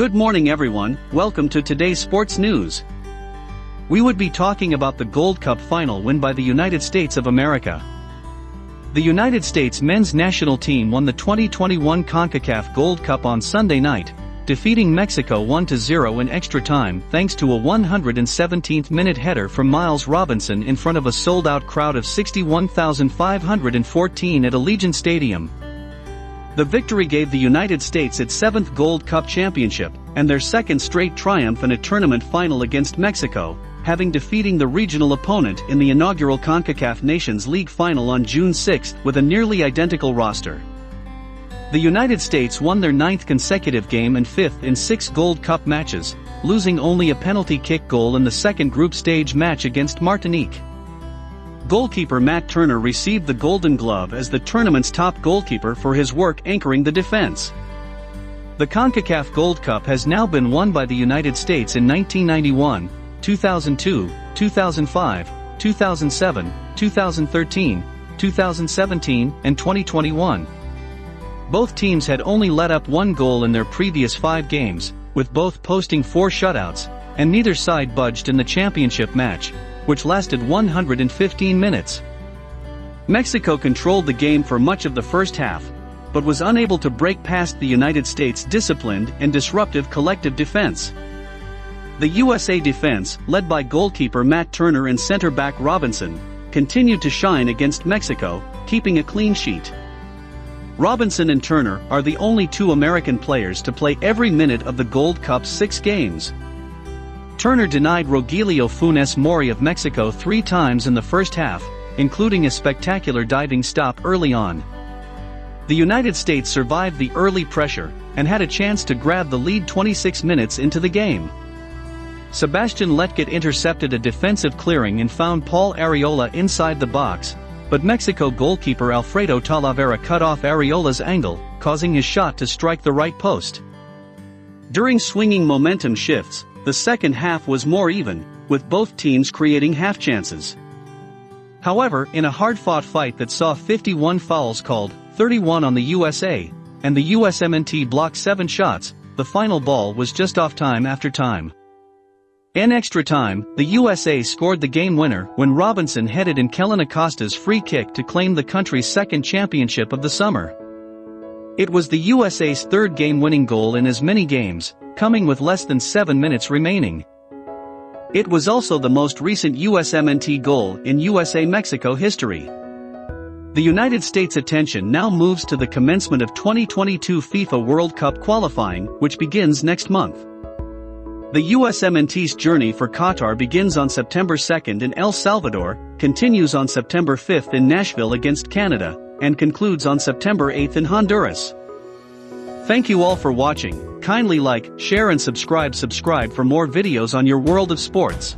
Good morning everyone, welcome to today's sports news. We would be talking about the Gold Cup final win by the United States of America. The United States men's national team won the 2021 CONCACAF Gold Cup on Sunday night, defeating Mexico 1-0 in extra time thanks to a 117th-minute header from Miles Robinson in front of a sold-out crowd of 61,514 at Allegiant Stadium. The victory gave the United States its seventh Gold Cup championship, and their second straight triumph in a tournament final against Mexico, having defeating the regional opponent in the inaugural CONCACAF Nations League final on June 6 with a nearly identical roster. The United States won their ninth consecutive game and fifth in six Gold Cup matches, losing only a penalty kick goal in the second group stage match against Martinique. Goalkeeper Matt Turner received the Golden Glove as the tournament's top goalkeeper for his work anchoring the defense. The CONCACAF Gold Cup has now been won by the United States in 1991, 2002, 2005, 2007, 2013, 2017, and 2021. Both teams had only let up one goal in their previous five games, with both posting four shutouts, and neither side budged in the championship match, which lasted 115 minutes. Mexico controlled the game for much of the first half, but was unable to break past the United States' disciplined and disruptive collective defense. The USA defense, led by goalkeeper Matt Turner and center back Robinson, continued to shine against Mexico, keeping a clean sheet. Robinson and Turner are the only two American players to play every minute of the Gold Cup's six games. Turner denied Rogelio Funes Mori of Mexico three times in the first half, including a spectacular diving stop early on. The United States survived the early pressure, and had a chance to grab the lead 26 minutes into the game. Sebastian Lletget intercepted a defensive clearing and found Paul Arriola inside the box, but Mexico goalkeeper Alfredo Talavera cut off Arriola's angle, causing his shot to strike the right post. During swinging momentum shifts, the second half was more even, with both teams creating half chances. However, in a hard-fought fight that saw 51 fouls called, 31 on the USA, and the USMNT blocked 7 shots, the final ball was just off time after time. In extra time, the USA scored the game winner when Robinson headed in Kellyn Acosta's free kick to claim the country's second championship of the summer. It was the USA's third game-winning goal in as many games, coming with less than 7 minutes remaining. It was also the most recent USMNT goal in USA-Mexico history. The United States' attention now moves to the commencement of 2022 FIFA World Cup qualifying, which begins next month. The USMNT's journey for Qatar begins on September 2 in El Salvador, continues on September 5 in Nashville against Canada, and concludes on September 8 in Honduras. Thank you all for watching, kindly like, share and subscribe subscribe for more videos on your world of sports.